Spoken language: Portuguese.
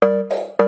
Música